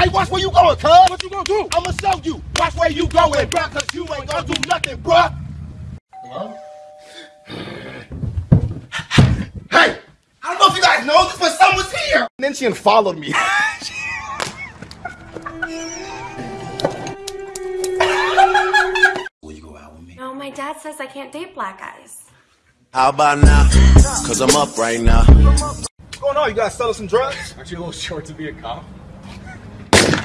Hey, watch where you going, cuz. What you gonna do? I'ma show you. Watch where you going, bruh, cause you ain't gonna do nothing, bruh. Hello? hey! I don't know if you guys know this, but someone's here! And then she followed me. Will you go out with me? No, my dad says I can't date black guys. How about now? Cause I'm up right now. What's going on? You guys selling some drugs? Aren't you a little short to be a cop?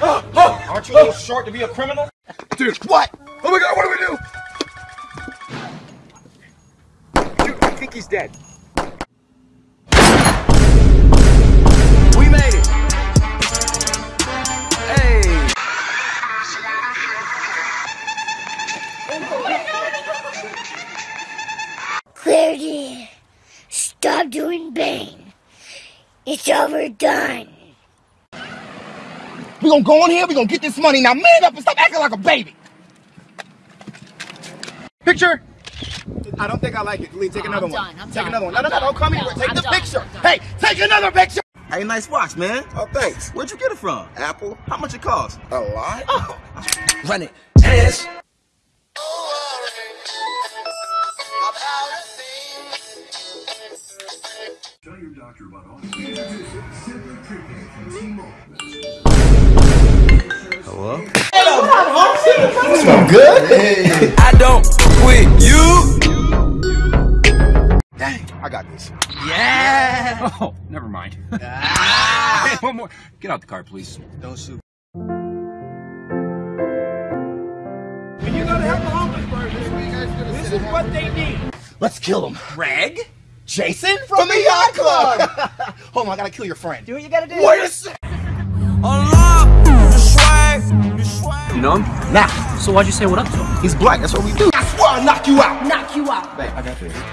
Oh, oh, aren't you a little short to be a criminal? Dude, What? oh my god, what do we do? Dude, I think he's dead. We made it! Hey! Clarity, stop doing Bane. It's overdone. We gonna go in here, we're gonna get this money. Now man up and stop acting like a baby. Picture! I don't think I like it. Lee, take another I'm one. done, I'm take done, another one. I'm no, no, no, don't come I'm here. Take I'm the done, picture. Hey, take another picture! Hey, nice watch, man. Oh, thanks. Where'd you get it from? Apple. How much it cost? A lot? Oh. Run it. Yes. Tell your doctor about all Hello? Good? I don't quit you. Dang, I got this. Yeah. Oh, never mind. Hey, ah. one more. Get out the car, please. Don't shoot. When you go to help the homeless person, this is what they need. Let's kill him. Greg? Jason from the yacht club. Hold on, I gotta kill your friend. Do what you gotta do. Wait a sec. You know him? Nah, So why'd you say what up to him? he's black. That's what we do. I swear I'll knock you out. Knock you out.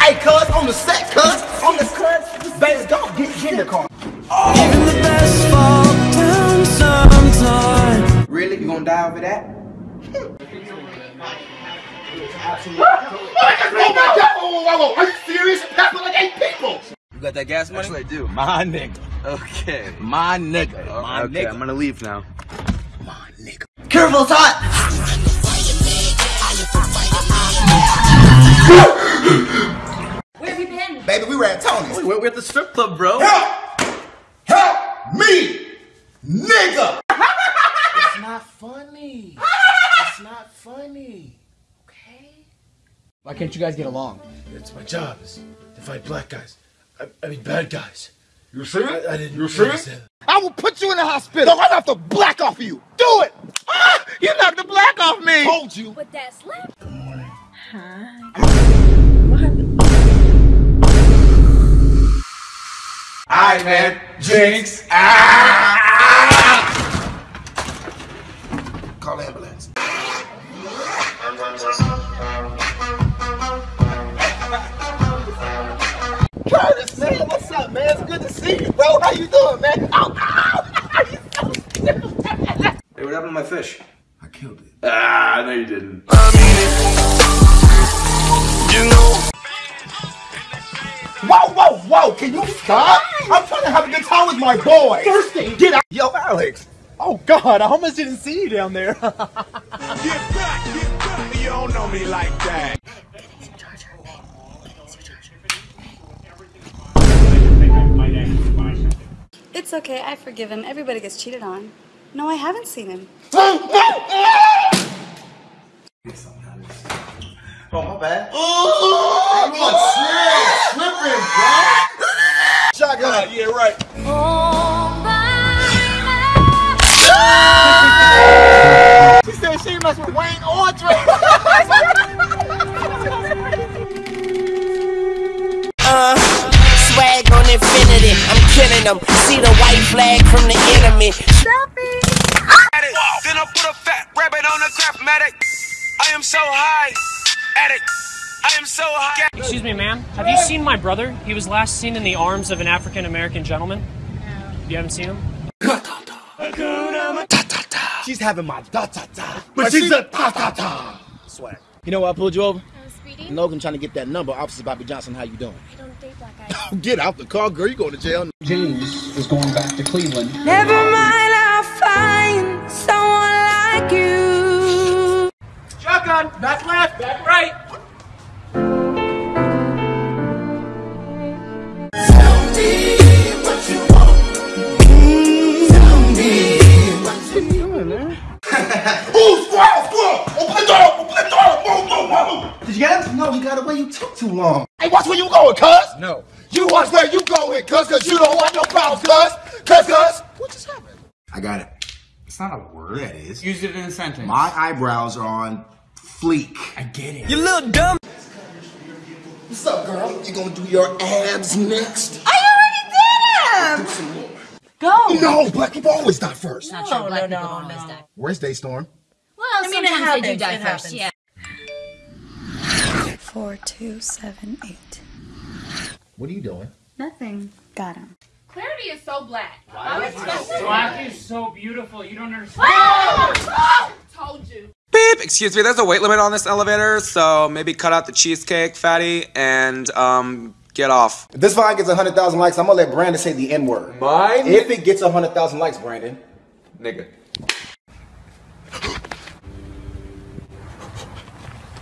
Hey, cuz, on the set, cuz. On the cuz. Baby, go get, get in the car. Even the best fall down sometime. Really? You gonna die over that? Oh my god! Oh, whoa, whoa, whoa. Are you serious? That's like eight people. You got that gas money? Actually, I do. My nigga. Okay. My nigga. Oh, my okay, nigga. I'm gonna leave now. My nigga. Careful, it's hot. Where have you been? Baby, we were at Tony's. Oh, we're, we're at the strip club, bro. Help! Help me, nigga! it's not funny. It's not funny. Okay? Why can't you guys get along? It's my job is to fight black guys. I, I mean bad guys. You see it? I, I didn't You see it? I will put you in the hospital. No, I knocked to black off of you. Do it. Ah, you knocked the black off me. Told you. But that's left. All right, man. Jinx. Ah! Call the ambulance. Curtis, man, what's up, man? It's good to see you, bro. How you doing, man? Ow, ow! you so stupid. Hey, what happened to my fish? I killed it. Ah, I know you didn't. i You know. Whoa, whoa, whoa! Can you stop? I'm trying to have a good time with my boy. Thirsty. Get out. Yo, Alex. Oh God, I almost didn't see you down there. Get back, get back. You don't know me like that. It's okay, I forgive him. Everybody gets cheated on. No, I haven't seen him. Oh, my bad. Oh, I'm slipping, bro. Shotgun. Yeah, right. She said she mess with Wayne or Drake. Uh, swag on infinity. I'm killing them. See the white flag from the enemy. On. I am so high. At it. I am so high. Excuse me, ma'am. Have you seen my brother? He was last seen in the arms of an African American gentleman. No. You haven't seen him? She's having my da ta ta, but she's a ta ta ta. Swag. You know why I pulled you over? I'm speeding. Logan trying to get that number. Officer Bobby Johnson, how you doing? I don't date black guys. Get out the car, girl. You going to jail? James is going back to Cleveland. Never mind, word. Yeah, it is. Use it in a sentence. My eyebrows are on fleek. I get it. You little dumb. What's up, girl? You gonna do your abs next? I already did them. Go. No, black people always die first. Not sure black people don't miss that. Where's Daystorm? Well, I mean, it sometimes happens. they do die it first. happens. Yeah. Four, two, seven, eight. What are you doing? Nothing. Got him. Clarity is so black. Black is so beautiful. You don't understand. Told you. Beep! Excuse me, there's a weight limit on this elevator, so maybe cut out the cheesecake, fatty, and um, get off. If this vine gets 100,000 likes, I'm gonna let Brandon say the N word. Mine? If it gets 100,000 likes, Brandon. Nigga.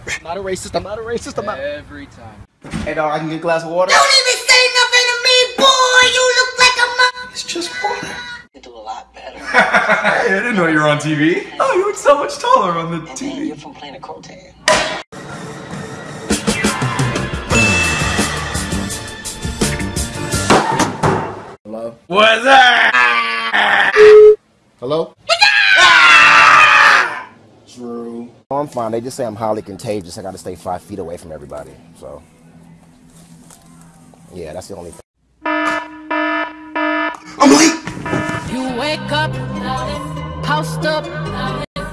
I'm not a racist, I'm not a racist, I'm not. Every time. Hey, dog, I can get a glass of water? Don't even say It's just water. You do a lot better. I didn't know you were on TV. Oh, you look so much taller on the And then you're from Planet Crotan. Hello? What's that? Hello? Ah! True. Oh, I'm fine. They just say I'm highly contagious. I gotta stay five feet away from everybody. So, yeah, that's the only thing. I'm late. You wake up, post up.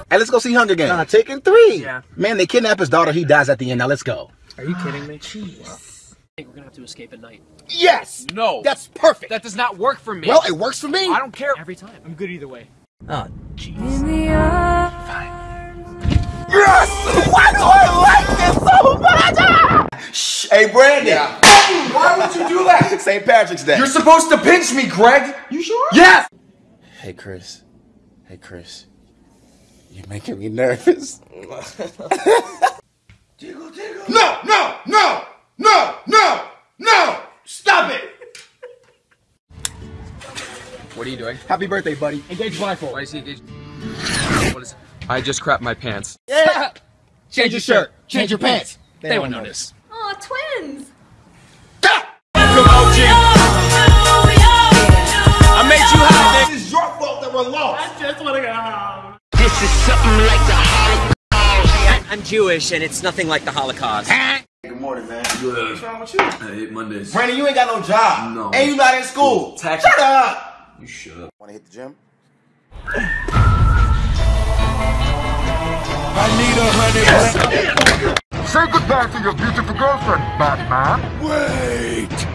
Hey, let's go see Hunger Games. Nah, taking three. Yeah. Man, they kidnap his daughter. He dies at the end. Now let's go. Are you kidding me? Jeez. I think we're gonna have to escape at night. Yes. No. That's perfect. That does not work for me. well, it works for me. I don't care. Every time. I'm good either way. Oh, jeez. Yes! Why do I like this so much? Shh. Hey, Brandon. Why would you do that? St. Patrick's Day. You're supposed to pinch me, Greg. you sure? Yes. Hey, Chris. Hey, Chris. You're making me nervous. Jiggle, jiggle. No, no, no, no, no, no! Stop it! What are you doing? Happy birthday, buddy. Engage blindfold. Why is he engaged? What is? I just crapped my pants. Yeah. Change your shirt. Change your pants. They, They don't won't notice. Aw, your fault that we're lost. This is something like the Holocaust. I'm Jewish, and it's nothing like the Holocaust. Good morning, man. Good. What's wrong with you? I hate Mondays. Brandon, you ain't got no job. No. And you not in school. Tax- Shut up. You shut up. Want to hit the gym? I need a money. Say goodbye to your beautiful girlfriend, Batman. Wait.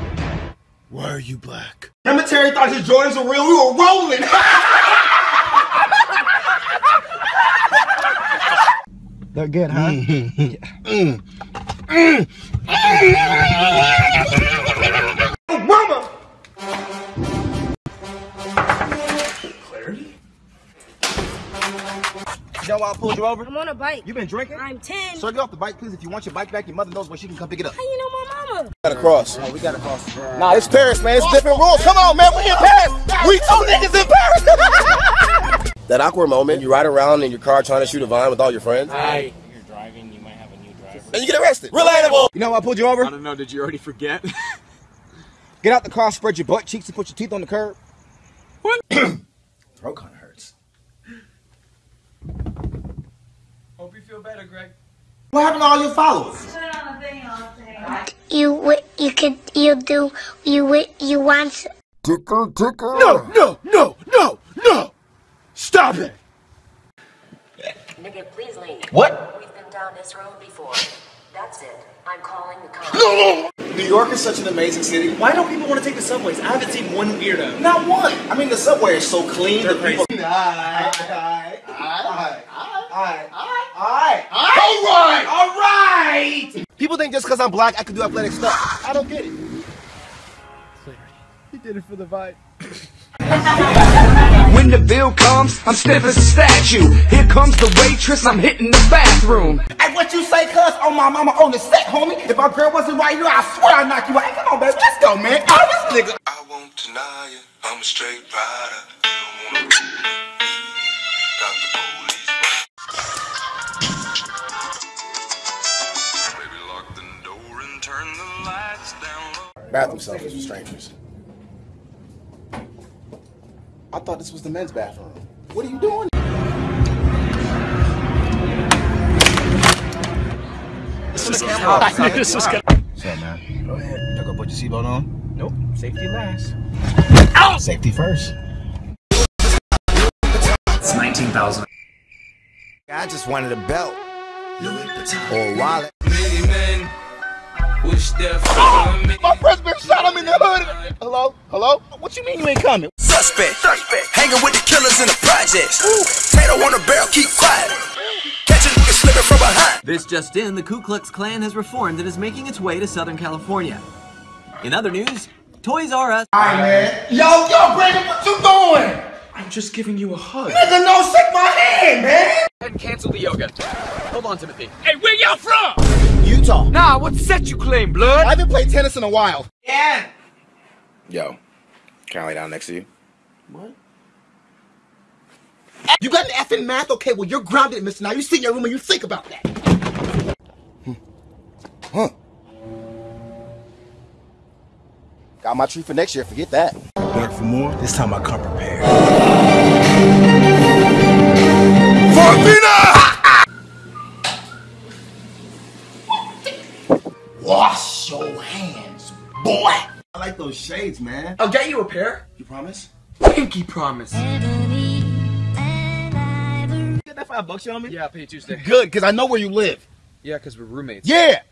Why are you black? Remember Terry thought his Jordans were real? We were rolling. They're good, huh? Mama! You know why I pulled you over? I'm on a bike. You been drinking? I'm 10. Sir, get off the bike, please. If you want your bike back, your mother knows where she can come pick it up. How you know my mama? gotta cross. Oh, we gotta cross. Nah, it's Paris, man. It's different rules. Come on, man. We in Paris. We two niggas in Paris. that awkward moment, you ride around in your car trying to shoot a vine with all your friends, Hey. You're driving. You might have a new driver. and you get arrested. Relatable. You know why I pulled you over? I don't know. Did you already forget? Get out the car, spread your butt cheeks, and put your teeth on the curb. What? Throat kind of hurts. Hope you feel better, Greg. What happened to all your followers? You you could you do you wi- you want Tickle, tickle. No, no, no, no, no. Stop it. Nigga, please leave. What? We've been down this road before. That's it. I'm calling the cops. No, no. New York is such an amazing city. Why don't people want to take the subways? I haven't seen one weirdo. Not one. I mean, the subway is so clean. They're the people- crazy. Alright, alright, alright, alright, alright, alright, alright. People think just because I'm black, I can do athletic stuff. I don't get it. He did it for the vibe. When the bill comes, I'm stiff as a statue. Here comes the waitress, I'm hitting the bathroom. Hey, what you say, cuz? Oh, my mama on the set, homie. If my girl wasn't right here, I swear I'd knock you out. Hey, come on, baby. Let's go, man. Oh, this nigga. I won't deny you, I'm a straight rider. You don't wanna got the police. Baby, lock the door Bathroom selfies for strangers. I thought this was the men's bathroom. What are you doing? This is I knew this was gonna. What's up, man? Go ahead. Y'all gonna put your seatbelt on? Nope. Safety last. Ow! Safety first. It's 19,000. I just wanted a belt. Or a wallet. Many men wish their ah! My friend's been shot. I'm in the hood. Hello? Hello? What you mean you ain't coming? Suspect. Suspect. Hanging with the killers in the projects. Tato on the barrel, keep quiet. Catch a slipping from behind. This just in, the Ku Klux Klan has reformed and is making its way to Southern California. In other news, Toys R Us. Alright, man. Yo, yo, Brandon, what you doing? I'm just giving you a hug. Nigga, no, shake my hand, man. And cancel the yoga. Hold on, Timothy. Hey, where y'all from? Utah. Nah, what set you claim, blood? I haven't played tennis in a while. Yeah. Yo, can I lay down next to you? What? You got an F in math? Okay, well, you're grounded, mister. Now you sit in your room and you think about that. Hmm. Huh. Got my tree for next year. Forget that. Back for more? This time I come prepared. Wash your hands, boy. I like those shades, man. I'll get you a pair. You promise? Pinky promise. Get that five bucks you on me? Yeah, I'll pay you Tuesday. Good, because I know where you live. Yeah, because we're roommates. Yeah.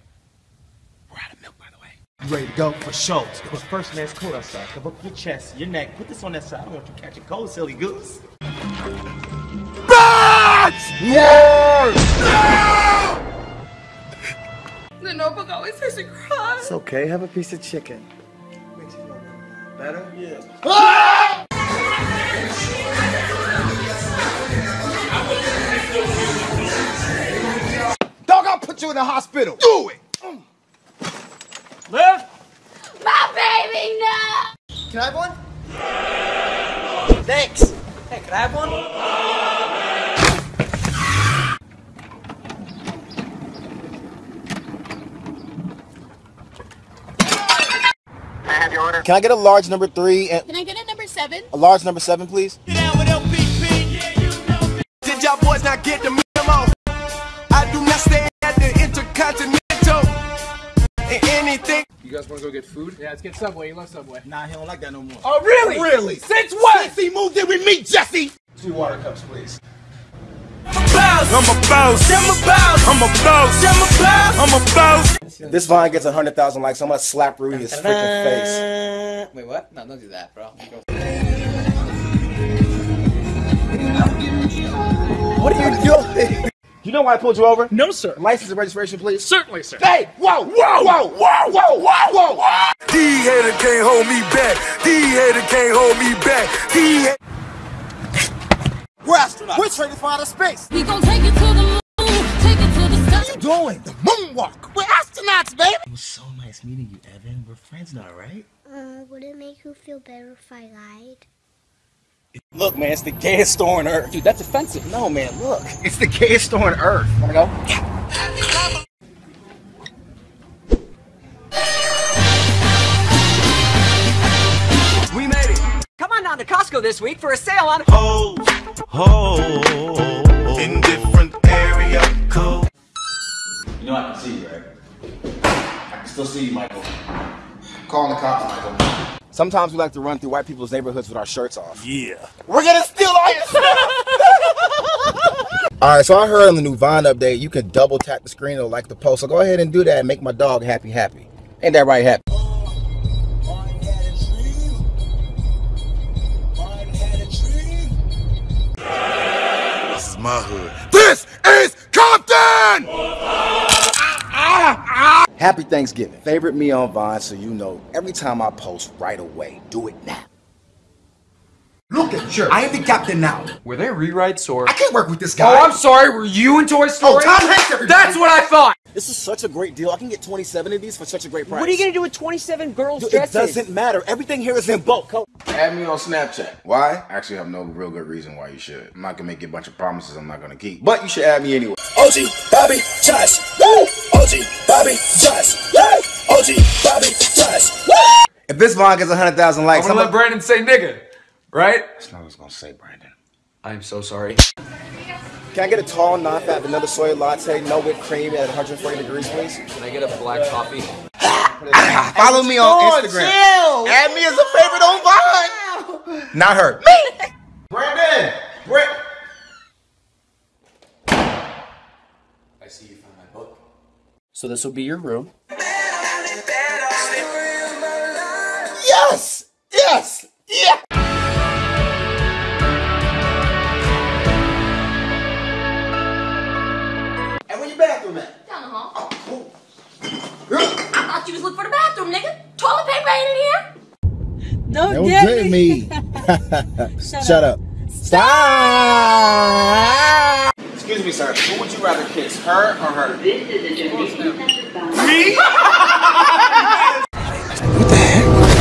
We're out of milk, by the way. You ready to go? For sure. But first, man, it's cold outside. Cover up your chest, your neck. Put this on that side. I don't want you catching cold, silly goose. The notebook always makes me cry. It's okay. Have a piece of chicken. Makes you feel better? Yeah. Ah! Dog, I'll put you in the hospital. Do it. Liv? My baby, no! Can I have one? Thanks. Hey, can I have one? Can I get a large number three and Can I get a number seven? a large number seven, please? Did y'all boys not get the memo? I do not stay at the Intercontinental. And anything. You guys want to go get food? Yeah, let's get Subway. You love Subway. Nah, he don't like that no more. Oh, really? Really? Since when? Since he moved in with me, Jesse. Two water cups, please. I'm a boss. I'm a boss. I'm a boss. I'm a boss. I'm a boss. This vine gets 100,000 likes. I'm going to slap Rudy his freaking face. Wait, what? No, don't do that, bro. What are you doing? You know why I pulled you over? No, sir. License and registration, please. Certainly, sir. Hey, whoa, whoa, whoa, whoa, whoa, whoa, whoa. D hater can't hold me back. D hater can't hold me back. D hater. We're astronauts. We're training for outer space. We gon' take it to the moon, take it to the What are you doing? The moonwalk. We're astronauts, baby. It was so nice meeting you, Evan. We're friends now, right? Uh, would it make you feel better if I lied? Look, man, it's the gayest store on earth. Dude, that's offensive. No, man, look. It's the gayest store on earth. Wanna go? We made it. Come on down to Costco this week for a sale on. Ho, ho. In different area code. You know I can see you, right? I can still see you, Michael. Calling the cops, Michael. Sometimes we like to run through white people's neighborhoods with our shirts off. Yeah. We're gonna steal all your stuff! Alright, so I heard on the new Vine update you can double tap the screen to like the post. So go ahead and do that and make my dog happy happy. Ain't that right, happy? My hood. This is Compton! Happy Thanksgiving. Favorite me on Vine so you know every time I post right away. Do it now. Look at you. I am the captain now. Were they rewrites or? I can't work with this oh, guy. Oh, I'm sorry. Were you in Toy oh, Story? Oh, Tom Hanks, everybody. That's what I thought. This is such a great deal. I can get 27 of these for such a great price. What are you gonna do with 27 girls' Dude, it dresses? doesn't matter. Everything here is in bulk. Add me on Snapchat. Why? I actually have no real good reason why you should. I'm not gonna make you a bunch of promises I'm not gonna keep. But you should add me anyway. OG, Bobby, Josh. Woo! OG, Bobby, Josh. Woo! OG Bobby Flash. If this vlog gets 100,000 likes, I'm gonna let Brandon say nigga, right? That's not what I was gonna say, Brandon. I am so sorry. Can I get a tall, non-fat vanilla soy latte, no whipped cream at 140 degrees, please? Can I get a black coffee? Ah! Follow me on Instagram. Chill. Add me as a favorite on Vine. Not her. Me. Brandon. Brandon. I see you found my book. So this will be your room. Yes. Yes. Toilet paper in here. Don't Don't get get me. me. Shut, up. Stop. Excuse me, sir. Who would you rather kiss, her or her? This is a donation center bound. Me?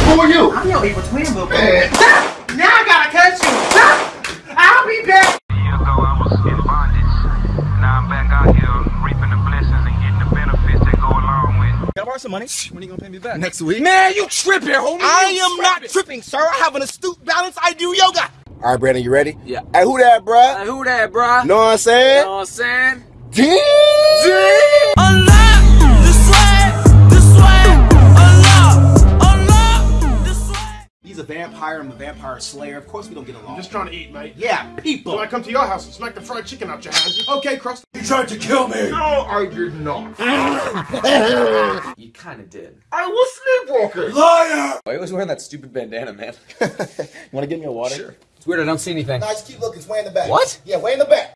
Who are you? I'm your evil twin, little boy. Some money? When are you gonna pay me back? Next week. Man, you tripping, homie. I am not tripping, sir. I have an astute balance. I do yoga. All right, Brandon, you ready? Yeah. Hey, who that, bruh? Hey, who that, bruh? Know what I'm saying? know what I'm saying? Damn. He's a vampire. I'm a vampire slayer. Of course we don't get along. I'm just trying to eat, mate. Yeah, people. So I come to your house and smack the fried chicken out your hand. Okay, crust. You tried to kill me. No, I did not. You kinda did. I was sleepwalking. Liar. Why are you always wearing that stupid bandana, man? You want to give me a water? Sure. It's weird, I don't see anything. Nah, just keep looking. It's way in the back. What? Yeah, way in the back.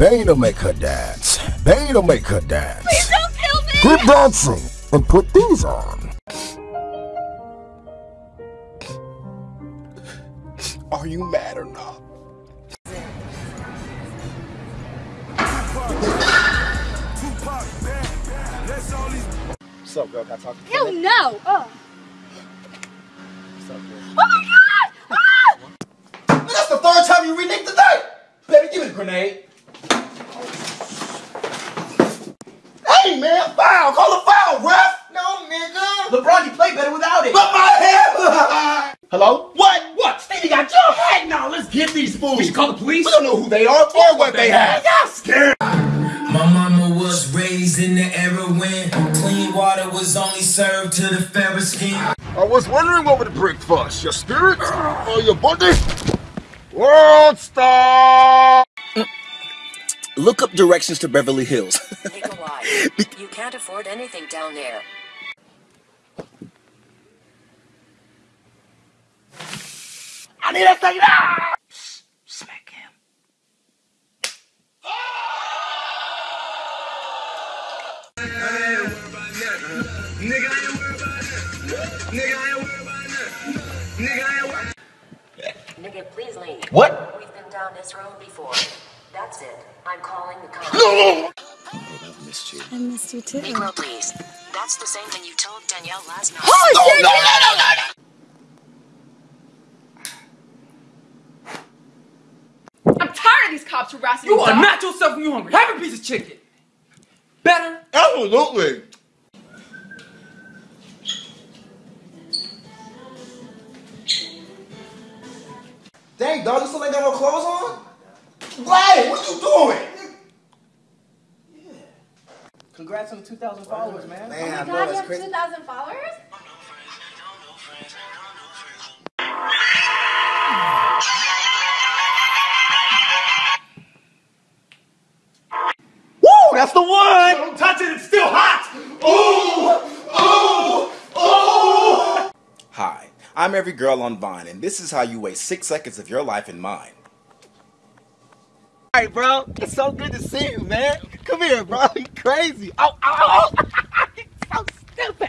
Bane will make her dance. Bane will make her dance. Please don't kill me! Keep dancing and put these on. Are you mad or not? What's up, girl? Can I talk to you? Hell no! Oh. What's up, girl? Oh my god! Ah! That's the third time you reneged today. Baby, give me the grenade. Hey, man, foul. Call a foul, ref. No, nigga. LeBron, you play better without it. But my hair. Hello? What? What? Stevie got your head now. Let's get these fools. We should call the police? We don't know who they are or what they have. Y'all scared. My mama was raised in the era when clean water was only served to the fairer skin. I was wondering what would break first, your spirit or your body? World star. Look up directions to Beverly Hills. Nikolai, you can't afford anything down there. I need a thing ah! now. Smack him. Nigga, please leave. What? We've been down this road before. That's it. I'm calling the cops. No. I missed you too. Negro, please. That's the same thing you told Danielle last night. Oh, oh no, no, no, no, no. I'm tired of these cops harassing You me. are dog. not yourself when you're hungry. Have a piece of chicken. Better? Absolutely. Dang, dog, you still ain't got no clothes on? Glad, what you doing? Congrats on the 2,000 followers, man. Man, oh I Oh know my god, you have crazy. 2,000 followers? Woo, that's the one. Don't touch it, it's still hot. Ooh, ooh, ooh. Hi, I'm every girl on Vine, and this is how you waste six seconds of your life in mine. All right, bro. It's so good to see you, man. Come here, bro. You crazy. Oh, oh, oh. so stupid.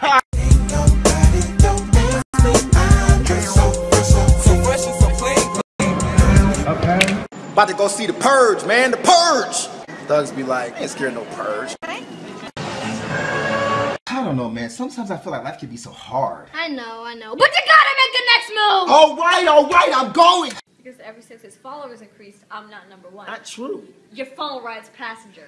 About to go see the purge, man. The purge. Thugs be like, ain't scared of no purge. I don't know, man. Sometimes I feel like life can be so hard. I know, I know. But you gotta make the next move! All right, all right, I'm going. Because ever since his followers increased, I'm not number one. Not true. Your phone rides passenger.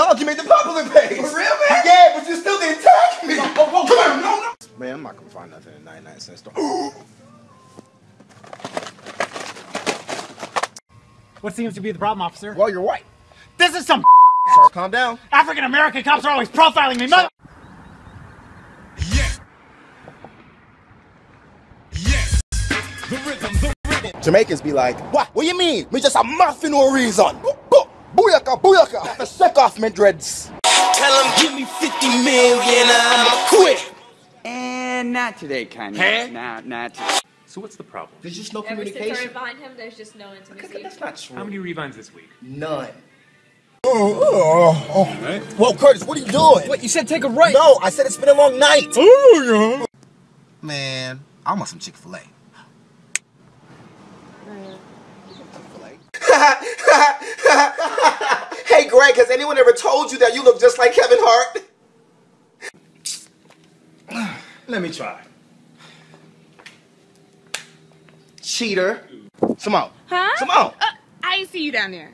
Dog, you made the popular page. For real, man? Yeah, but you still didn't tag me. Oh, oh, come on, no, no. Man, I'm not gonna find nothing in 99 cent store. What seems to be the problem, officer? Well, you're white. This is some Sir, calm down. African American cops are always profiling me, mother. Yeah. Yes. The rhythm, the rhythm. Jamaicans be like, what? What do you mean? Me just a muff for no reason. Boo- boo- Booyaka, booyaka. The shake off me dreads. Tell him give me 50 million, I'ma quit. And not today, Kanye. Huh? Not, not today. So what's the problem? There's just no Ever since I communication. him, there's just no intimacy. That's not true. How many revines this week? None. Oh, oh, oh. Whoa, Curtis, what are you doing? What, you said take a right? No, I said it's been a long night. Oh, yeah. Man, I want some Chick-fil-A. Mm. hey, Greg, has anyone ever told you that you look just like Kevin Hart? Let me try. Cheater. Simone. Huh? Simone. Uh, I see you down there.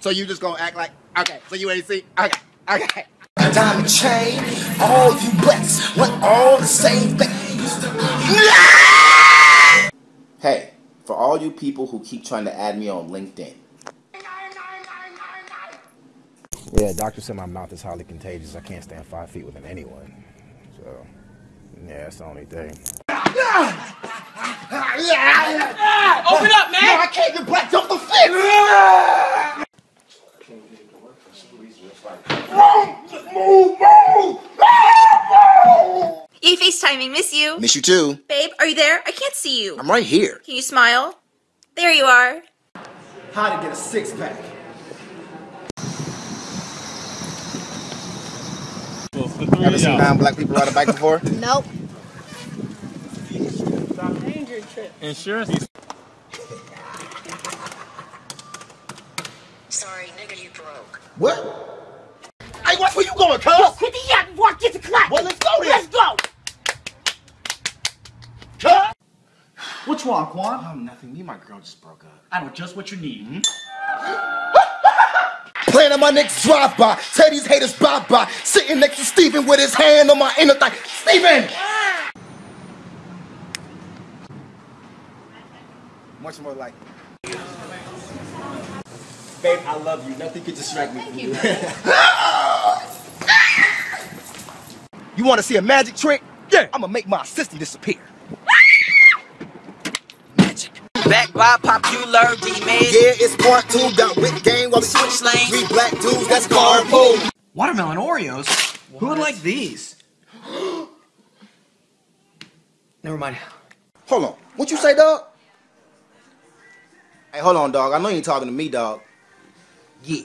So you just gonna act like, okay, so you ain't see? Okay, okay. A diamond chain, all you blacks want all the same thing. Hey, for all you people who keep trying to add me on LinkedIn. Yeah, doctor said my mouth is highly contagious. I can't stand five feet with anyone. So, yeah, that's the only thing. Open up, man! No, I can't get black jump the fence. Move, move, move. Yay, FaceTiming, miss you. Miss you too. Babe, are you there? I can't see you. I'm right here. Can you smile? There you are. How to get a six pack. Ever seen nine black people ride a bike before? Nope. Insurance. Sorry, nigga, you broke. What? Hey, what? Where you going, cuz? Quit the yapping and walk, get to clap. Well, let's go then. Let's go. Cuz? What's wrong, Quan? Oh, nothing. Me and my girl just broke up. I know just what you need. Playing on my next drive by. Tell these haters bye bye. Sitting next to Steven with his hand on my inner thigh. Steven! Much more like. Babe, I love you. Nothing could distract me from you. You want to see a magic trick? Yeah. I'm going to make my assistant disappear. Back by popular demand. Yeah, it's part two. Got wit game while we switch lanes. Three black dudes, that's carpool. Watermelon Oreos? Who would like these? Never mind. Hold on. What you say, dog? Hey, hold on, dog. I know you ain't talking to me, dog. Yeah.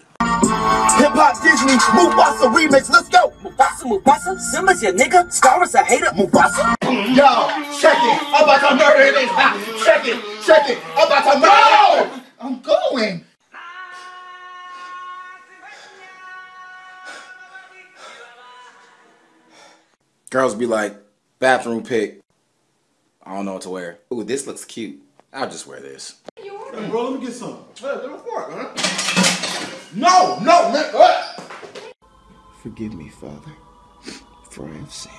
Hip Hop Disney Mufasa remix. Let's go. Mufasa, Mufasa, Simba's your nigga. Scar is a hater. Mufasa. Mm, yo, check it. I'm about to murder this. Check it. Check it. I'm about to murder. I'm going. Girls be like, bathroom pick. I don't know what to wear. Ooh, this looks cute. I'll just wear this. Hey, bro, let me get some. Hey, let me fork, man. No, no, man. What? Forgive me, Father, for I have sinned.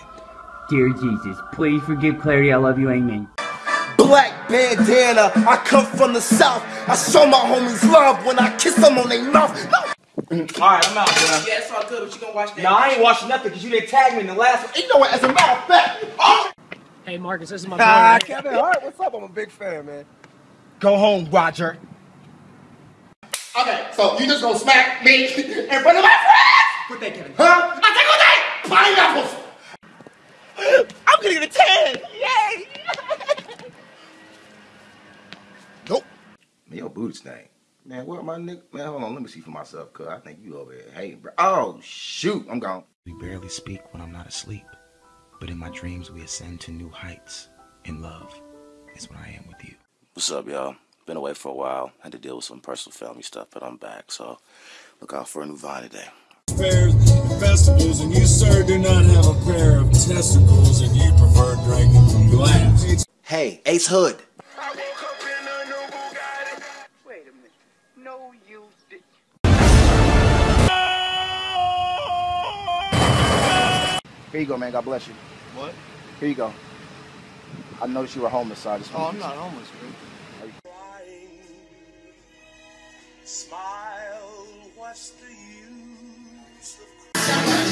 Dear Jesus, please forgive Clarity. I love you. Amen. Black bandana. I come from the south. I show my homies love when I kiss them on their mouth. No. Alright, I'm out, bro. Yeah, it's all good, but you gonna watch that? No, I ain't watching nothing because you didn't tag me in the last one. You know what? As a matter of fact, oh, Hey, Marcus, this is my Ah. Kevin Hart, what's up? I'm a big fan, man. Go home, Roger. Okay, so you just gonna smack me in front of my friends? What they, Kevin? Huh? I think what they? Pineapples. I'm gonna get a 10. Yay. nope. Man, your booty stank. Man, what my nigga? Man, hold on. Let me see for myself, cuz I think you over here hating, bro. Oh, shoot. I'm gone. We barely speak when I'm not asleep, but in my dreams we ascend to new heights. In love is what I am with you. What's up, y'all? Been away for a while. Had to deal with some personal family stuff, but I'm back. So look out for a new Vine today. Fairs festivals, and you, sir, do not have a pair of testicles, and you prefer drinking from glass. Hey, Ace Hood. Wait a minute. No, you did. Here you go, man. God bless you. What? Here you go. I noticed you were homeless, so I just Oh, wanted I'm not homeless, bro.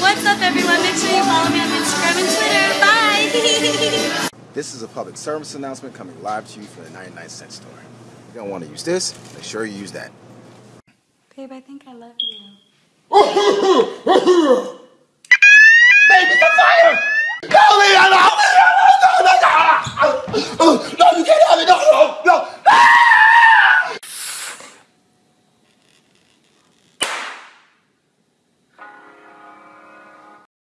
What's up, everyone? Make sure you follow me on Instagram and Twitter. Bye. This is a public service announcement coming live to you from the 99 cent store. If you don't want to use this, make sure you use that. Babe, I think I love you. Baby, the fire! No, Leon,